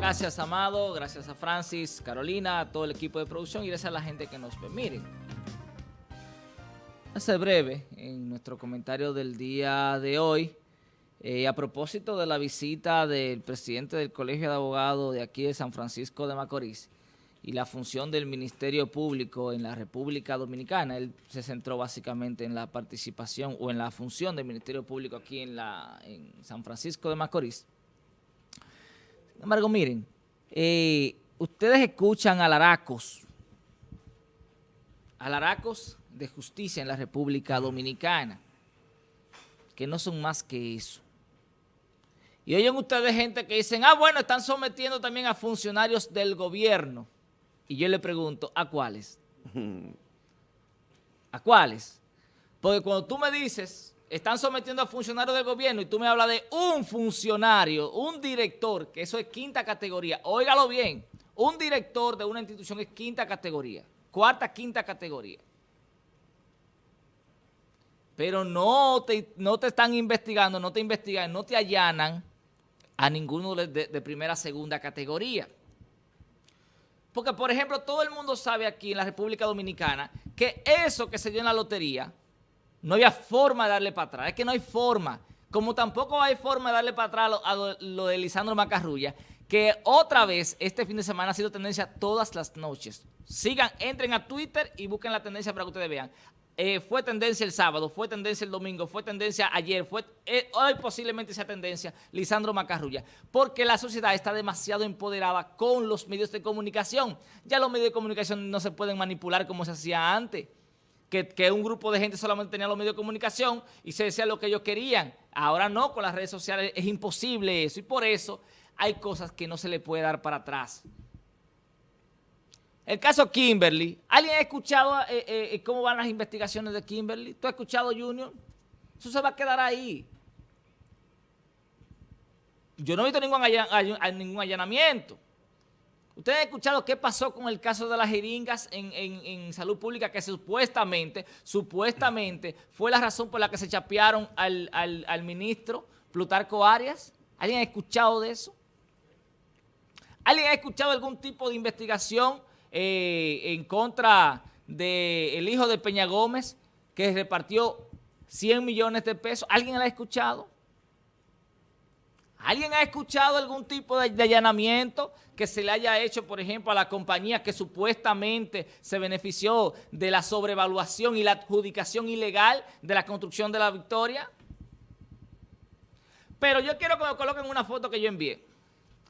Gracias, Amado. Gracias a Francis, Carolina, a todo el equipo de producción y gracias a la gente que nos ve. Miren, hace breve, en nuestro comentario del día de hoy, eh, a propósito de la visita del presidente del Colegio de Abogados de aquí de San Francisco de Macorís y la función del Ministerio Público en la República Dominicana, él se centró básicamente en la participación o en la función del Ministerio Público aquí en, la, en San Francisco de Macorís. Sin embargo, miren, eh, ustedes escuchan alaracos, alaracos de justicia en la República Dominicana, que no son más que eso. Y oyen ustedes gente que dicen, ah, bueno, están sometiendo también a funcionarios del gobierno. Y yo le pregunto, ¿a cuáles? ¿A cuáles? Porque cuando tú me dices, están sometiendo a funcionarios del gobierno y tú me hablas de un funcionario, un director, que eso es quinta categoría, óigalo bien, un director de una institución es quinta categoría, cuarta, quinta categoría. Pero no te, no te están investigando, no te investigan, no te allanan a ninguno de, de, primera, segunda categoría. Porque, por ejemplo, todo el mundo sabe aquí en la República Dominicana que eso que se dio en la lotería, no había forma de darle para atrás. Es que no hay forma. Como tampoco hay forma de darle para atrás a lo, de Lisandro Macarrulla, que otra vez este fin de semana ha sido tendencia todas las noches. Sigan, entren a Twitter y busquen la tendencia para que ustedes vean. Eh, fue tendencia el sábado, fue tendencia el domingo, fue tendencia ayer, fue eh, hoy posiblemente sea tendencia Lisandro Macarrulla, porque la sociedad está demasiado empoderada con los medios de comunicación. Ya los medios de comunicación no se pueden manipular como se hacía antes, que, un grupo de gente solamente tenía los medios de comunicación y se decía lo que ellos querían. Ahora no, con las redes sociales es imposible eso y por eso hay cosas que no se le puede dar para atrás. El caso Kimberly. ¿Alguien ha escuchado eh, eh, eh, cómo van las investigaciones de Kimberly? ¿Tú has escuchado, Junior? Eso se va a quedar ahí. Yo no he visto ningún allanamiento. ¿Ustedes han escuchado qué pasó con el caso de las jeringas en, salud pública que supuestamente, supuestamente fue la razón por la que se chapearon al, al ministro Plutarco Arias? ¿Alguien ha escuchado de eso? ¿Alguien ha escuchado algún tipo de investigación eh, en contra del hijo de Peña Gómez, que repartió 100 millones de pesos. ¿Alguien la ha escuchado? ¿Alguien ha escuchado algún tipo de, allanamiento que se le haya hecho, por ejemplo, a la compañía que supuestamente se benefició de la sobrevaluación y la adjudicación ilegal de la construcción de la Victoria? Pero yo quiero que me coloquen una foto que yo envié.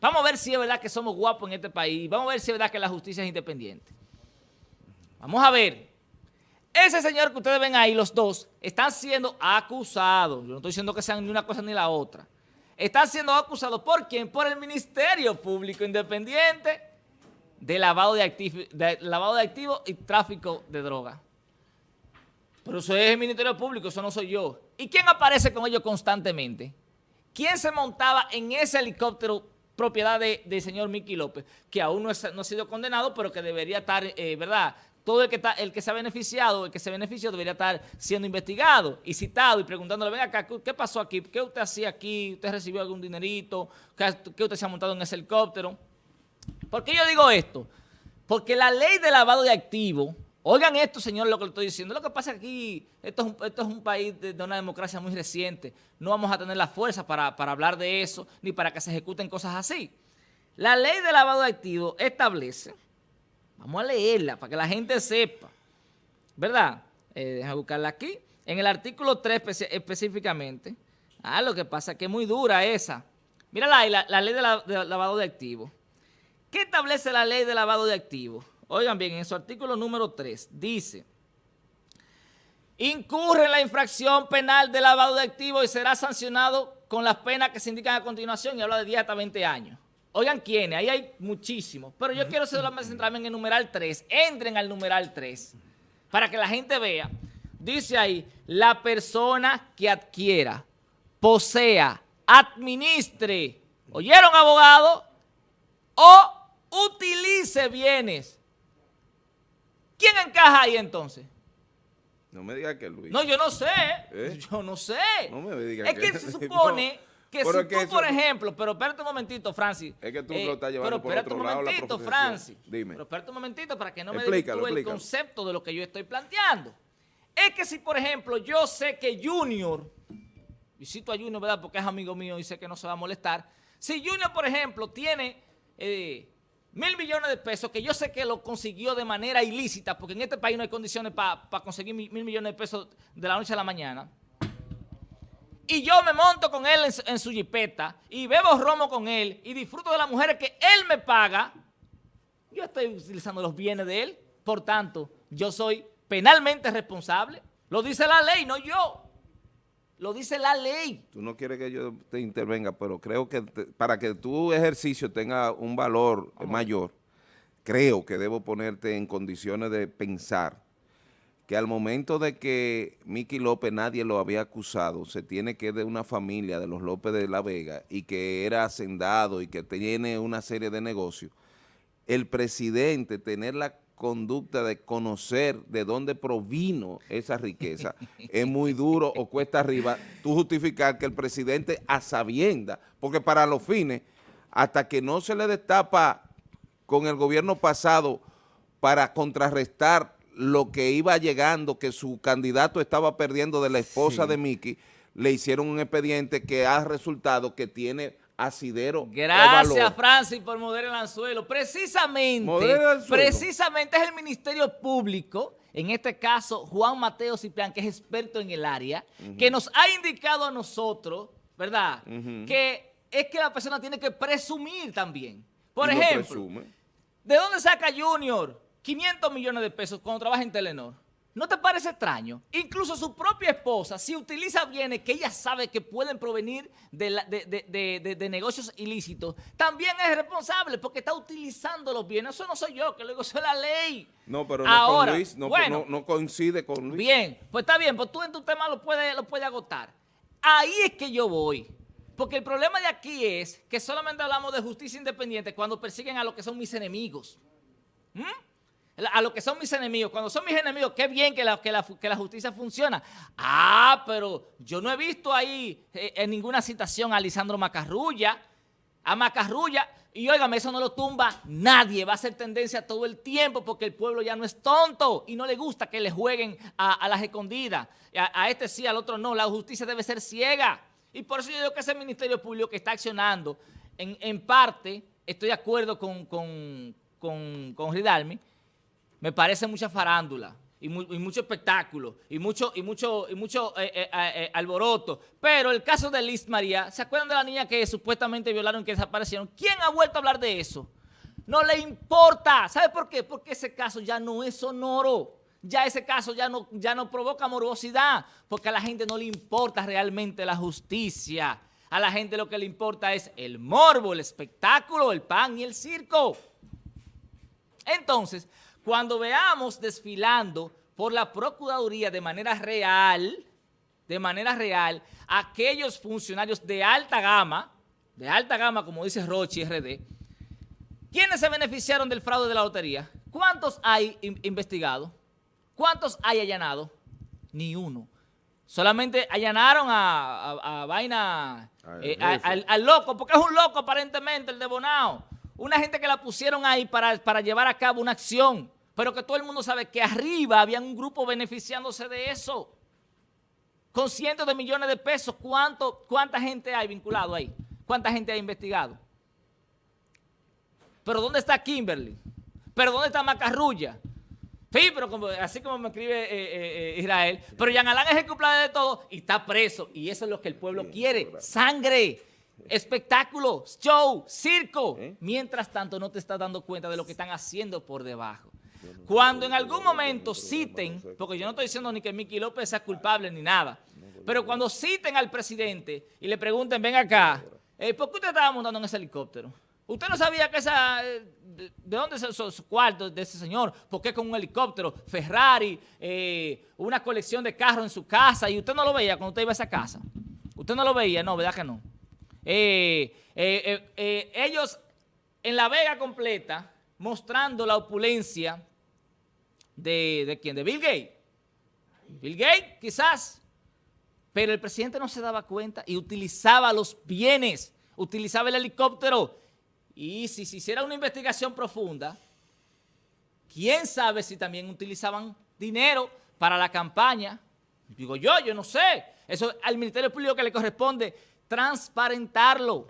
Vamos a ver si es verdad que somos guapos en este país. Vamos a ver si es verdad que la justicia es independiente. Vamos a ver. Ese señor que ustedes ven ahí, los dos, están siendo acusados. Yo no estoy diciendo que sean ni una cosa ni la otra. Están siendo acusados ¿por quién? Por el Ministerio Público Independiente de lavado de, activos, de de y tráfico de droga. Pero eso es el Ministerio Público, eso no soy yo. ¿Y quién aparece con ellos constantemente? ¿Quién se montaba en ese helicóptero propiedad del señor Miki López, que aún no, ha sido condenado, pero que debería estar, eh, ¿verdad?, todo el que, está, el que se ha beneficiado, el que se benefició, debería estar siendo investigado y citado y preguntándole, venga acá, ¿qué pasó aquí? ¿Qué usted hacía aquí? ¿Usted recibió algún dinerito? ¿Qué, usted se ha montado en ese helicóptero? ¿Por qué yo digo esto? Porque la ley de lavado de activos Oigan esto, señor, lo que le estoy diciendo. Lo que pasa aquí, esto es un, esto es un país de, una democracia muy reciente. No vamos a tener la fuerza para, hablar de eso, ni para que se ejecuten cosas así. La ley de lavado de activos establece, vamos a leerla para que la gente sepa, ¿verdad? Eh, buscarla aquí. En el artículo 3 específicamente, ah, lo que pasa es que es muy dura esa. Mira la, la ley de, de lavado de activos. ¿Qué establece la ley de lavado de activos? Oigan bien, en su artículo número 3 dice, incurre en la infracción penal de lavado de activos y será sancionado con las penas que se indican a continuación y habla de 10 hasta 20 años. Oigan quiénes, ahí hay muchísimos, pero yo quiero centrarme en el numeral 3. Entren al numeral 3 para que la gente vea. Dice ahí, la persona que adquiera, posea, administre, ¿oyeron abogado? O utilice bienes ¿Quién encaja ahí entonces? No me diga que Luis. No, yo no sé. ¿Eh? Yo no sé. No me diga es que, se supone que si tú, por ejemplo, pero espérate un momentito, Francis. Es que tú lo estás llevando pero por otro un lado momentito, Francis. Dime. Pero espérate un momentito para que no me desvirtúe el concepto de lo que yo estoy planteando. Es que si, por ejemplo, yo sé que Junior, visito a Junior, ¿verdad? Porque es amigo mío y sé que no se va a molestar. Si Junior, por ejemplo, tiene eh, mil millones de pesos, que yo sé que lo consiguió de manera ilícita, porque en este país no hay condiciones para conseguir mil millones de pesos de la noche a la mañana, y yo me monto con él en, su jipeta y bebo romo con él y disfruto de las mujeres que él me paga, yo estoy utilizando los bienes de él. Por tanto, yo soy penalmente responsable. Lo dice la ley, no yo. Lo dice la ley. Tú no quieres que yo te intervenga, pero creo que para que tu ejercicio tenga un valor mayor, creo que debo ponerte en condiciones de pensar que al momento de que Miki López nadie lo había acusado, se tiene que de una familia de los López de la Vega y que era hacendado y que tiene una serie de negocios, el presidente tener la conducta de conocer de dónde provino esa riqueza es muy duro o cuesta arriba tú justificar que el presidente a sabienda, porque para los fines, hasta que no se le destapa con el gobierno pasado para contrarrestar lo que iba llegando, que su candidato estaba perdiendo de la esposa de Miki, le hicieron un expediente que ha resultado que tiene asidero Gracias, Francis, por mover el anzuelo. Precisamente, precisamente es el Ministerio Público, en este caso Juan Mateo Ciprián, que es experto en el área, que nos ha indicado a nosotros, ¿verdad?, que es que la persona tiene que presumir también. Por ejemplo, ¿de dónde saca Junior 500 millones de pesos cuando trabaja en Telenor. ¿No te parece extraño? Incluso su propia esposa, si utiliza bienes que ella sabe que pueden provenir de, negocios ilícitos, también es responsable porque está utilizando los bienes. Eso no soy yo, que eso es la ley. No, pero no con Luis, no, coincide con Luis. Bien, pues está bien, pues tú en tu tema lo puedes, lo puedes agotar. Ahí es que yo voy. Porque el problema de aquí es que solamente hablamos de justicia independiente cuando persiguen a los que son mis enemigos. ¿Mm? A lo que son mis enemigos. Cuando son mis enemigos, qué bien que la, justicia funciona. Ah, pero yo no he visto ahí eh, en ninguna citación a Lisandro Macarrulla, a Macarrulla, y óigame, eso no lo tumba nadie, va a ser tendencia todo el tiempo porque el pueblo ya no es tonto y no le gusta que le jueguen a, las escondidas. A, este sí, al otro no, la justicia debe ser ciega. Y por eso yo digo que ese Ministerio Público que está accionando, en, parte, estoy de acuerdo con, con, con Ridalmi, me parece mucha farándula y, mucho espectáculo y mucho, y mucho, y mucho eh, eh, eh, alboroto. Pero el caso de Liz María, ¿se acuerdan de la niña que supuestamente violaron y que desaparecieron? ¿Quién ha vuelto a hablar de eso? No le importa. ¿Sabe por qué? Porque ese caso ya no es sonoro. Ya ese caso ya no, ya no provoca morosidad, porque a la gente no le importa realmente la justicia. A la gente lo que le importa es el morbo, el espectáculo, el pan y el circo. Entonces, cuando veamos desfilando por la Procuraduría de manera real, de manera real, aquellos funcionarios de alta gama, de alta gama, como dice Rochi RD, ¿quiénes se beneficiaron del fraude de la lotería? ¿Cuántos hay investigados? ¿Cuántos hay allanados? Ni uno. Solamente allanaron a, Vaina, eh, al, loco, porque es un loco aparentemente el de Bonao. Una gente que la pusieron ahí para, para llevar a cabo una acción, pero que todo el mundo sabe que arriba había un grupo beneficiándose de eso. Con cientos de millones de pesos, ¿cuánto, ¿cuánta gente hay vinculado ahí? ¿Cuánta gente ha investigado? ¿Pero dónde está Kimberly? ¿Pero dónde está Macarrulla? Sí, pero como, así como me escribe eh, eh, eh, Israel, pero Jean Alain es el culpable de todo y está preso. Y eso es lo que el pueblo quiere, sangre espectáculo, show, circo. ¿Eh? Mientras tanto no te estás dando cuenta de lo que están haciendo por debajo. Cuando en algún momento citen, porque yo no estoy diciendo ni que Miki López sea culpable ni nada, pero cuando citen al presidente y le pregunten, ven acá, eh, ¿por qué usted estaba montando en ese helicóptero? ¿Usted no sabía que esa, eh, de, dónde es esos cuartos de ese señor? ¿Por qué con un helicóptero, Ferrari, una colección de carros en su casa y usted no lo veía cuando usted iba a esa casa? ¿Usted no lo veía? No, ¿verdad que no? Eh, eh, eh, ellos en la Vega completa, mostrando la opulencia de, de quién, de Bill Gates. Bill Gates, quizás, Pero el presidente no se daba cuenta y utilizaba los bienes, utilizaba el helicóptero. Y si se hiciera una investigación profunda, quién sabe si también utilizaban dinero para la campaña. Digo yo, yo no sé. Eso al Ministerio Público que le corresponde transparentarlo.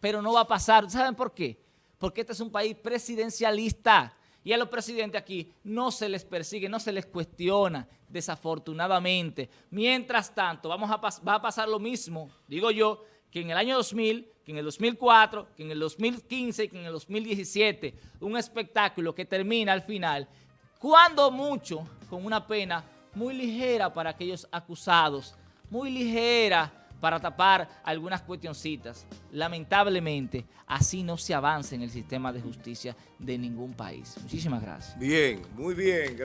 Pero no va a pasar. ¿Saben por qué? Porque este es un país presidencialista. Y a los presidentes aquí no se les persigue, no se les cuestiona, desafortunadamente. Mientras tanto, vamos a va a pasar lo mismo, digo yo, que en el año 2000, que en el 2004, que en el 2015 que en el 2017, un espectáculo que termina al final, cuando mucho, con una pena muy ligera para aquellos acusados, muy ligera para tapar algunas cuestioncitas. Lamentablemente, así no se avanza en el sistema de justicia de ningún país. Muchísimas gracias. Bien, muy bien.